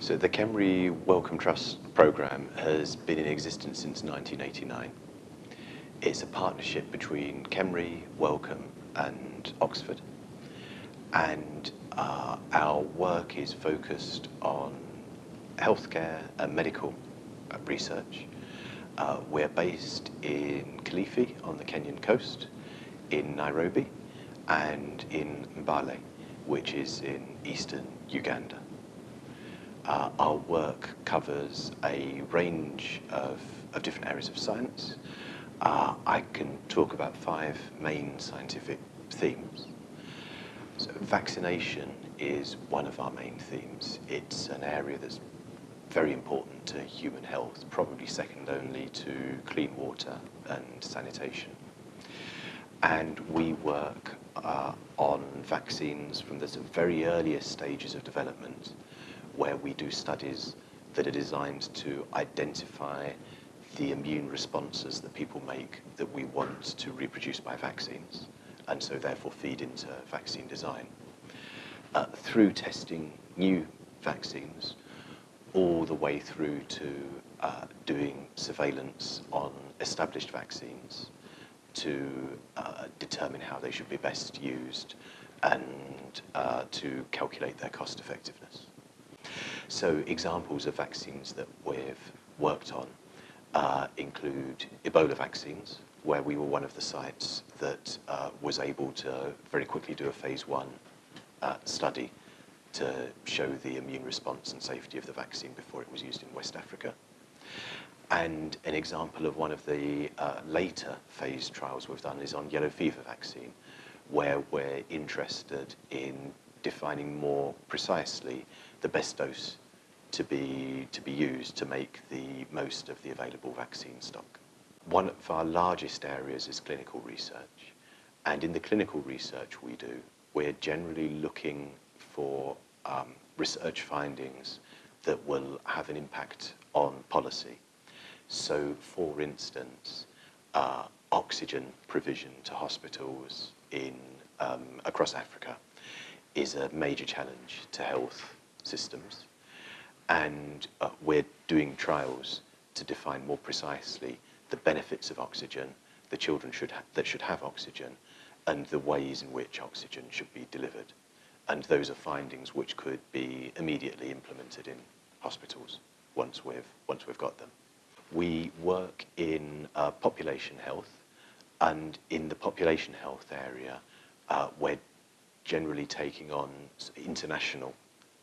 So the KEMRI Wellcome Trust programme has been in existence since 1989. It's a partnership between KEMRI, Wellcome and Oxford. And uh, our work is focused on healthcare and medical uh, research. Uh, we're based in Kilifi on the Kenyan coast, in Nairobi, and in Mbale, which is in eastern Uganda. Uh, our work covers a range of, of different areas of science. Uh, I can talk about five main scientific themes. So vaccination is one of our main themes. It's an area that's very important to human health, probably second only to clean water and sanitation. And we work uh, on vaccines from the very earliest stages of development where we do studies that are designed to identify the immune responses that people make that we want to reproduce by vaccines and so therefore feed into vaccine design. Uh, through testing new vaccines all the way through to uh, doing surveillance on established vaccines to uh, determine how they should be best used and uh, to calculate their cost effectiveness. So examples of vaccines that we've worked on uh, include Ebola vaccines, where we were one of the sites that uh, was able to very quickly do a phase one uh, study to show the immune response and safety of the vaccine before it was used in West Africa. And an example of one of the uh, later phase trials we've done is on yellow fever vaccine, where we're interested in defining more precisely the best dose to be, to be used to make the most of the available vaccine stock. One of our largest areas is clinical research. And in the clinical research we do, we're generally looking for um, research findings that will have an impact on policy. So, for instance, uh, oxygen provision to hospitals in, um, across Africa is a major challenge to health systems. And uh, we're doing trials to define more precisely the benefits of oxygen, the children should that should have oxygen, and the ways in which oxygen should be delivered. And those are findings which could be immediately implemented in hospitals once we've, once we've got them. We work in uh, population health, and in the population health area, uh, we're generally taking on international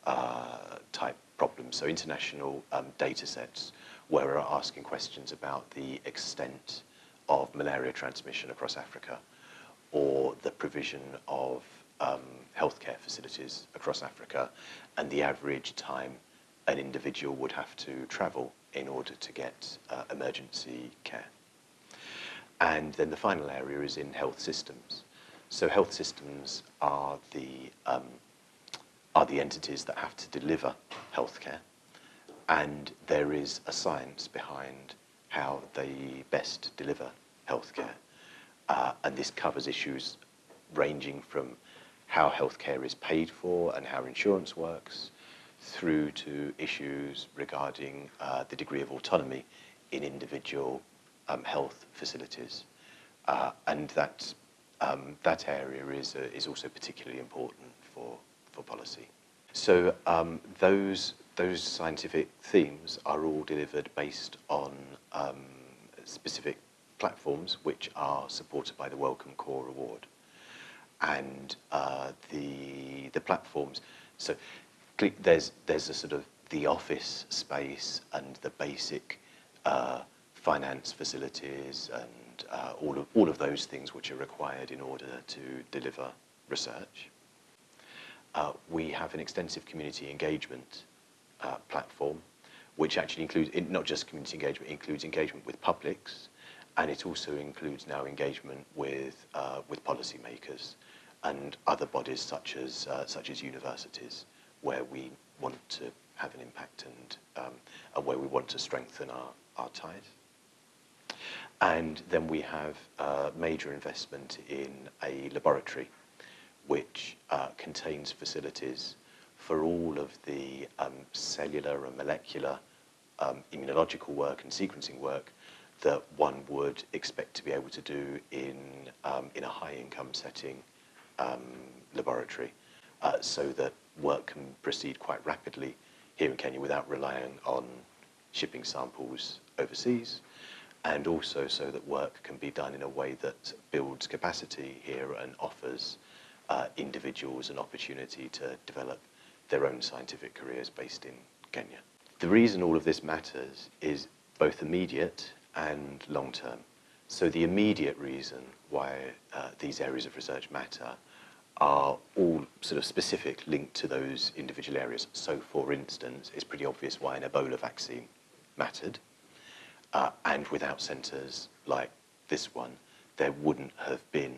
uh, type problems, so international um, data sets where we're asking questions about the extent of malaria transmission across Africa or the provision of um, healthcare facilities across Africa and the average time an individual would have to travel in order to get uh, emergency care. And then the final area is in health systems. So health systems are the, um, are the entities that have to deliver healthcare and there is a science behind how they best deliver healthcare. Uh, and this covers issues ranging from how healthcare is paid for and how insurance works, through to issues regarding uh, the degree of autonomy in individual um, health facilities. Uh, and that, um, that area is, uh, is also particularly important for, for policy. So um, those, those scientific themes are all delivered based on um, specific platforms which are supported by the Wellcome Core Award. And uh, the, the platforms, so there's, there's a sort of the office space and the basic uh, finance facilities and uh, all of all of those things which are required in order to deliver research. Uh, we have an extensive community engagement uh, platform, which actually includes not just community engagement, includes engagement with publics, and it also includes now engagement with uh, with policymakers and other bodies such as, uh, such as universities, where we want to have an impact and, um, and where we want to strengthen our, our ties. And then we have uh, major investment in a laboratory which uh, contains facilities for all of the um, cellular and molecular um, immunological work and sequencing work that one would expect to be able to do in, um, in a high-income setting um, laboratory uh, so that work can proceed quite rapidly here in Kenya without relying on shipping samples overseas. And also so that work can be done in a way that builds capacity here and offers uh, individuals an opportunity to develop their own scientific careers based in Kenya. The reason all of this matters is both immediate and long term. So the immediate reason why uh, these areas of research matter are all sort of specific linked to those individual areas. So for instance, it's pretty obvious why an Ebola vaccine mattered. Uh, and without centres like this one, there wouldn't have been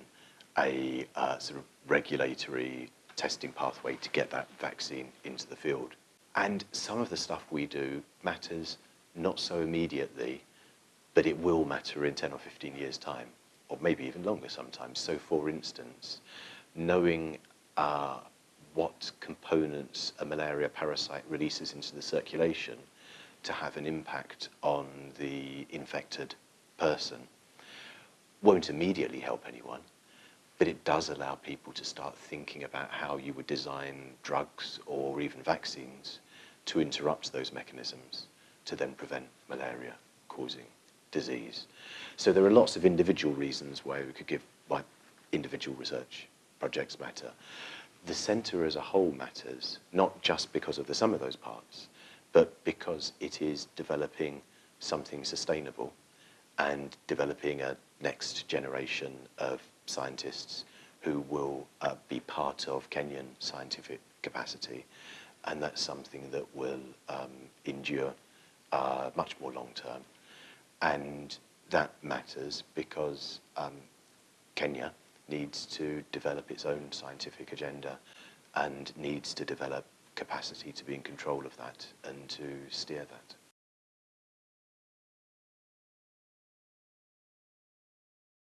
a uh, sort of regulatory testing pathway to get that vaccine into the field. And some of the stuff we do matters not so immediately, but it will matter in 10 or 15 years' time, or maybe even longer sometimes. So for instance, knowing uh, what components a malaria parasite releases into the circulation to have an impact on the infected person won't immediately help anyone, but it does allow people to start thinking about how you would design drugs or even vaccines to interrupt those mechanisms to then prevent malaria causing disease. So there are lots of individual reasons why we could give why individual research projects matter. The centre as a whole matters, not just because of the sum of those parts, but because it is developing something sustainable and developing a next generation of scientists who will uh, be part of Kenyan scientific capacity. And that's something that will um, endure uh, much more long term. And that matters because um, Kenya needs to develop its own scientific agenda and needs to develop capacity to be in control of that and to steer that.